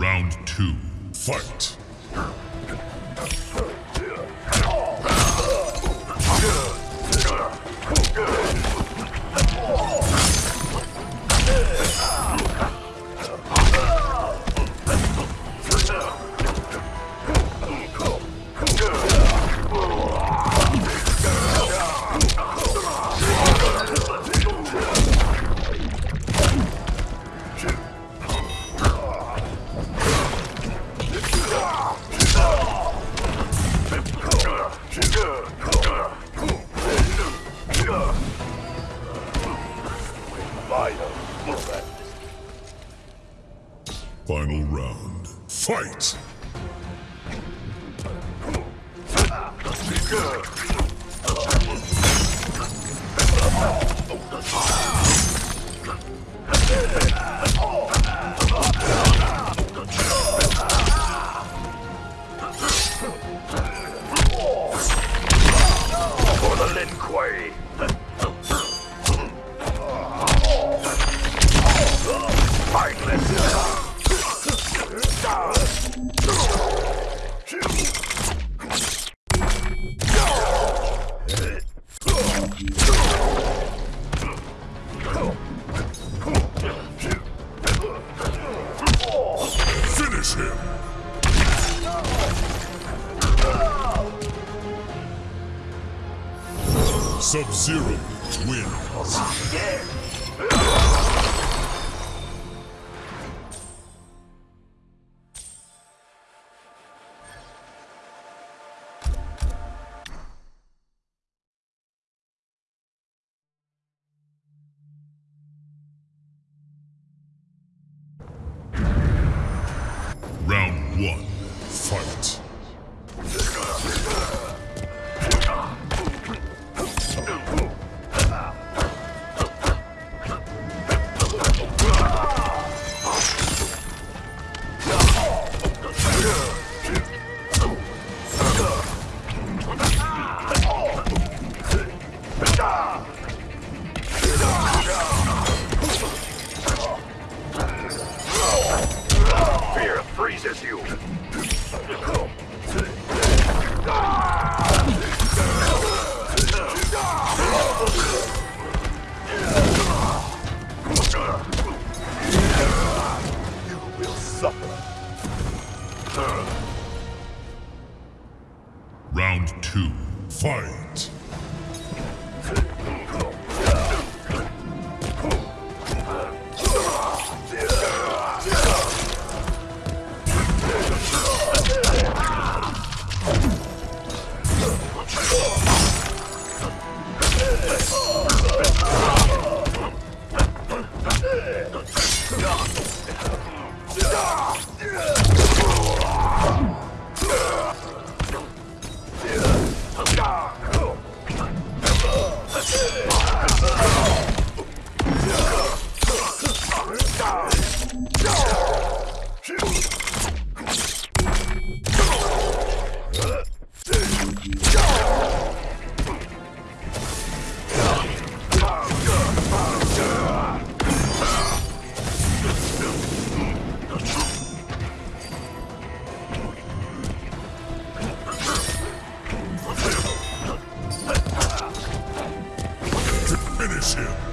Round two, fight. Round, fight. For the Lin Kuei. Sub-Zero wins. Massive.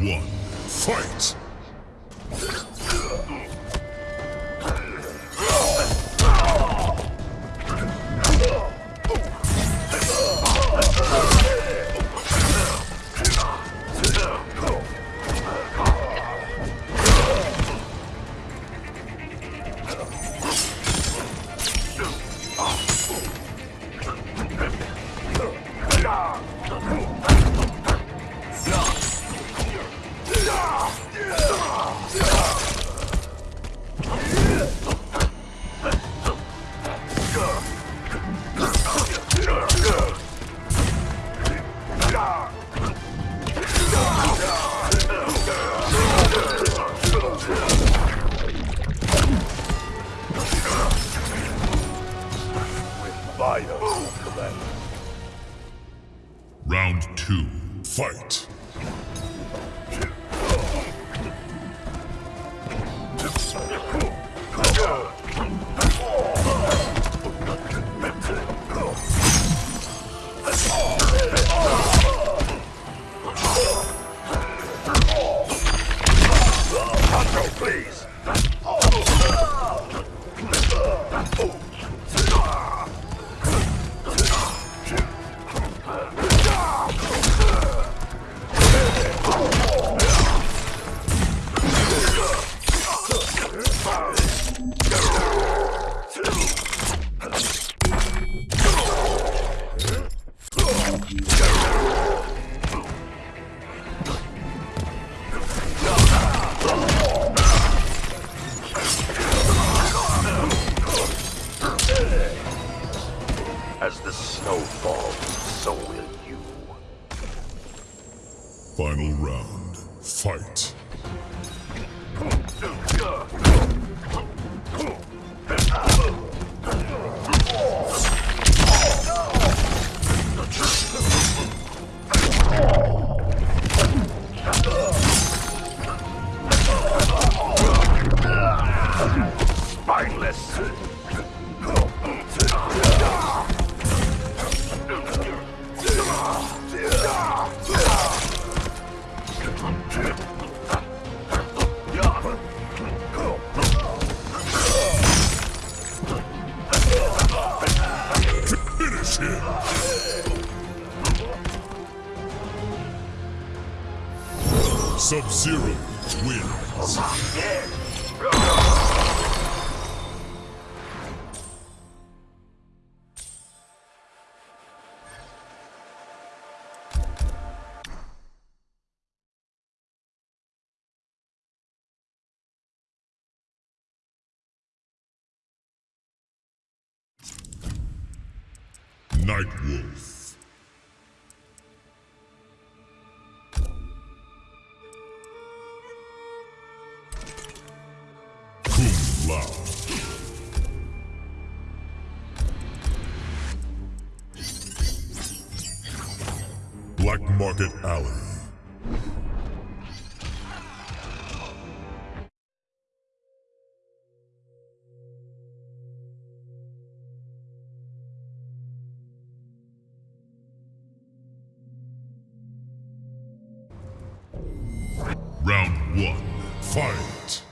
One. Fight! Night Wolf. Black Market Alley. Round one, fight!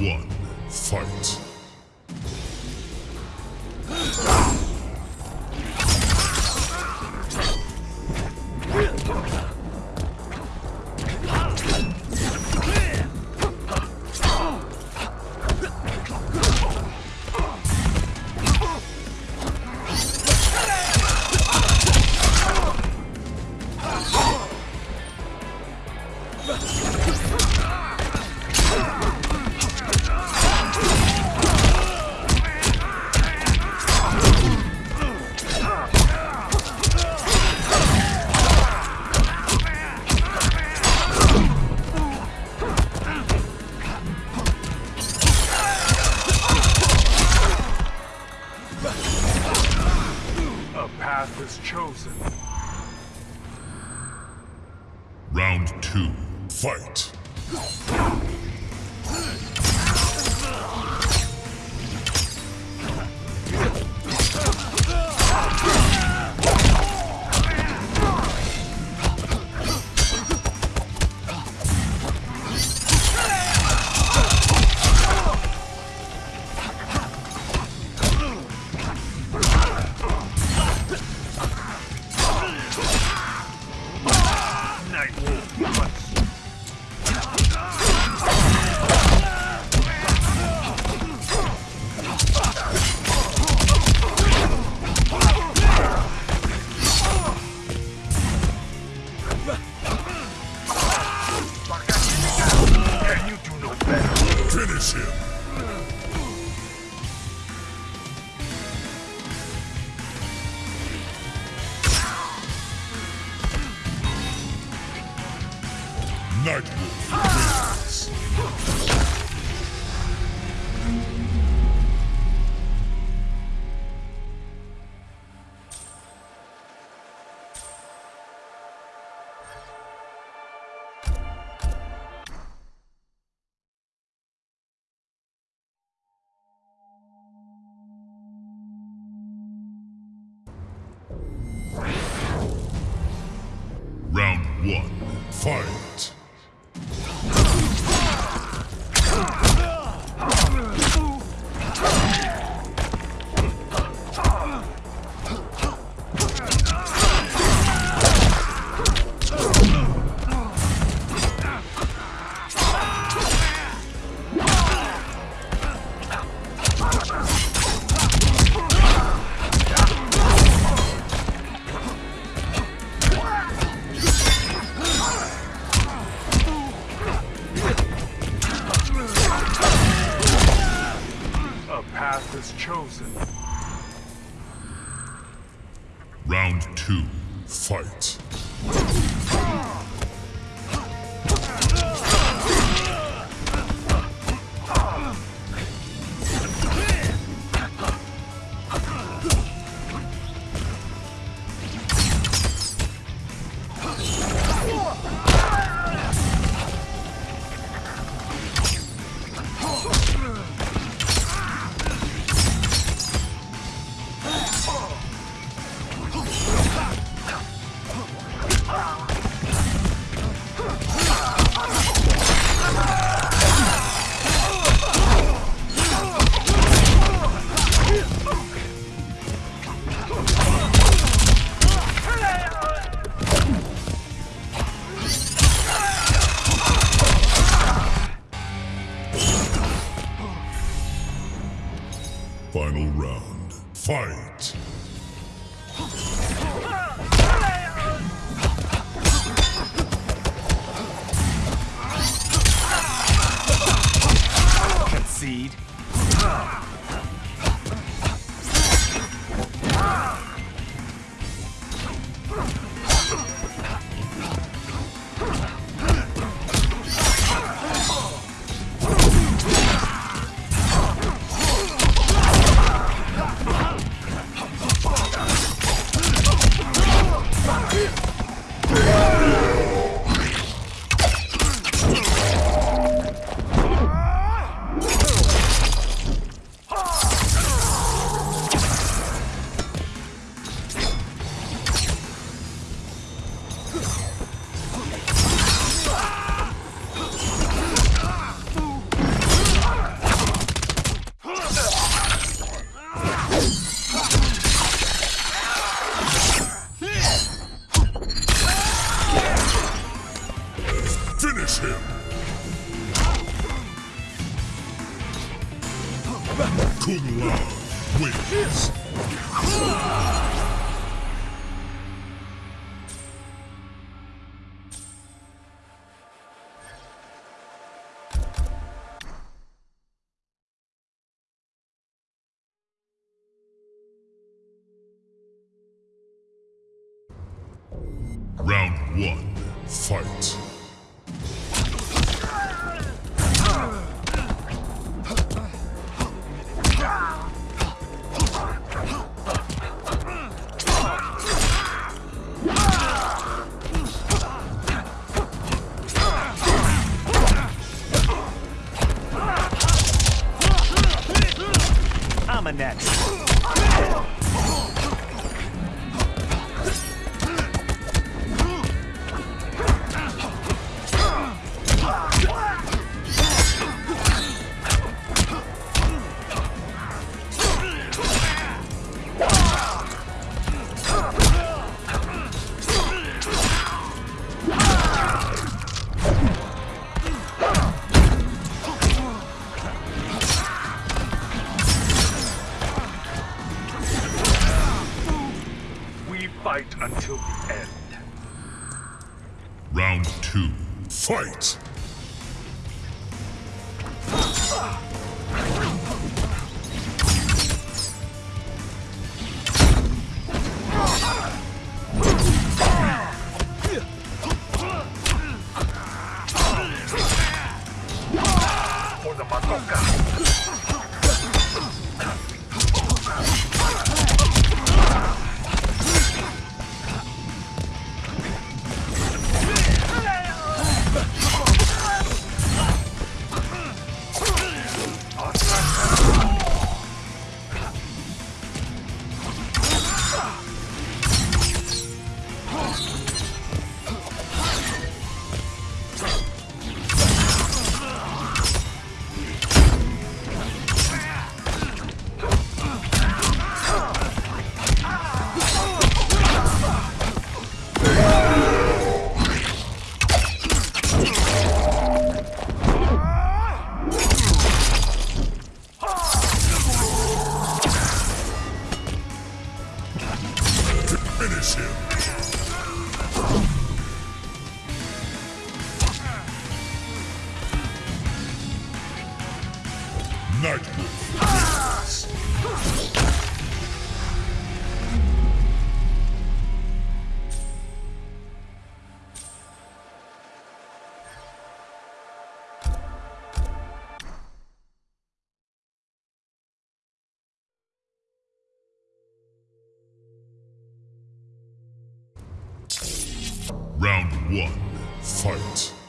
One, fight. Fight! Fight! has chosen. Round two, fight. Lao wins. Oh! Round one, fight.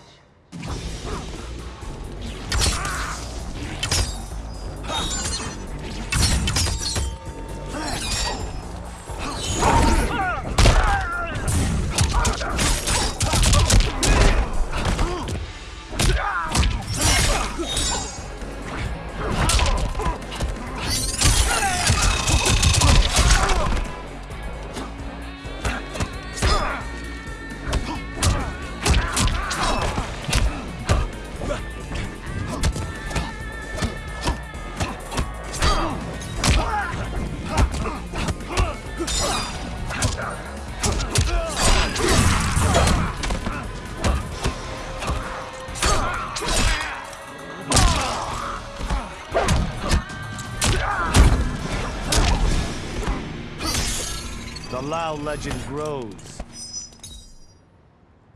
Lao legend grows.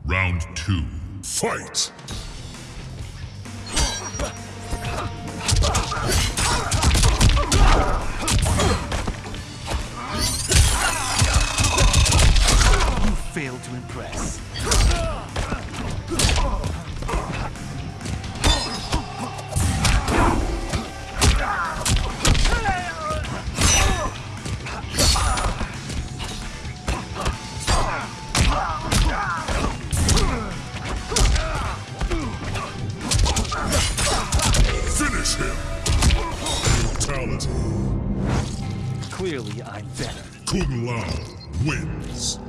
Round two. Fight! Kung Lao wins.